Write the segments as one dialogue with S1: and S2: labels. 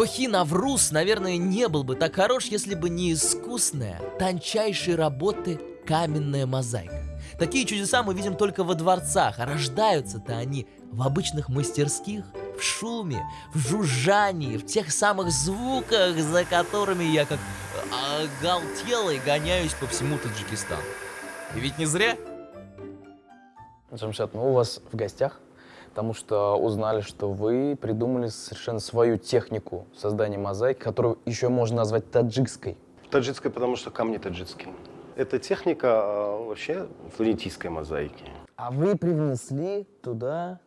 S1: Кохи Навруз, наверное, не был бы так хорош, если бы не искусная, тончайшей работы каменная мозаика. Такие чудеса мы видим только во дворцах, а рождаются-то они в обычных мастерских, в шуме, в жужжании, в тех самых звуках, за которыми я как оголтелый гоняюсь по всему Таджикистану. И ведь не зря.
S2: Джамшат, мы у вас в гостях, потому что узнали, что вы придумали совершенно свою технику создания мозаики, которую еще можно назвать таджикской.
S3: Таджикская, потому что камни таджикские. Это техника а, вообще флорентийской мозаики.
S2: А вы привнесли туда...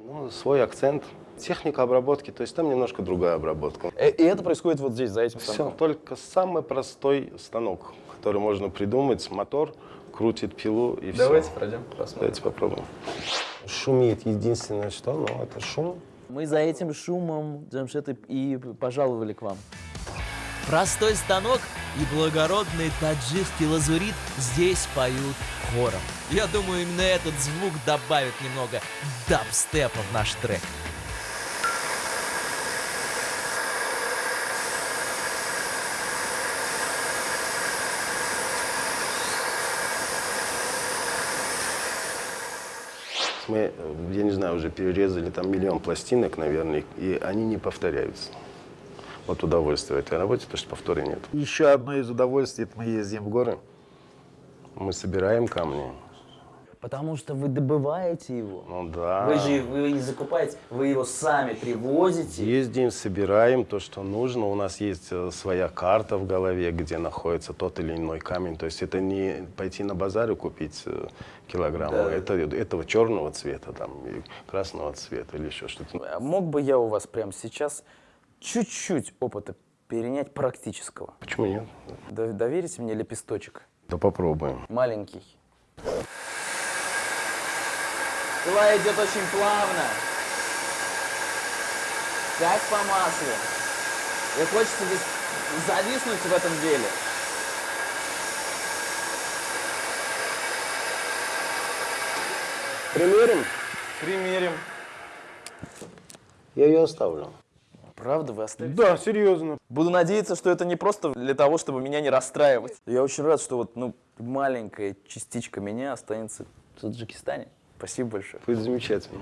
S3: Ну, свой акцент. Техника обработки, то есть там немножко другая обработка.
S2: Э, И это происходит вот здесь, за этим
S3: Все,
S2: станком.
S3: только самый простой станок, который можно придумать. Мотор крутит пилу и все.
S2: Давайте пройдем, посмотрим.
S3: Давайте попробуем. Шумит единственное что, ну это шум.
S2: Мы за этим шумом, Джамшет, и- и пожаловали к вам.
S1: Простой станок и благородный таджикский лазурит здесь поют хором. Я думаю, именно этот звук добавит немного дабстепа в наш трек.
S3: Мы, я не знаю, уже перерезали там миллион пластинок, наверное, и они не повторяются. Вот удовольствие этой работе, потому что повтора нет. Еще одно из удовольствий, это мы ездим в горы, мы собираем камни.
S2: Потому что вы добываете его.
S3: Ну да.
S2: Вы же вы не закупаете, вы его сами привозите.
S3: Ездим, собираем то, что нужно. У нас есть э, своя карта в голове, где находится тот или иной камень. То есть это не пойти на базар и купить э, килограмм.
S2: Да.
S3: Это, этого черного цвета там, красного цвета или еще что-то.
S2: А Мог бы я у вас прямо сейчас чуть-чуть опыта перенять практического?
S3: Почему нет?
S2: Доверите мне лепесточек?
S3: Да попробуем.
S2: Маленький. Пила идет очень плавно. Как по маслу. И хочется здесь зависнуть в этом деле.
S3: Примерим?
S2: Примерим.
S3: Я ее оставлю.
S2: Правда, вы оставите?
S3: Да, серьезно.
S2: Буду надеяться, что это не просто для того, чтобы меня не расстраивать. Я очень рад, что вот ну, маленькая частичка меня останется в Таджикистане. Спасибо большое.
S3: Будет замечательно.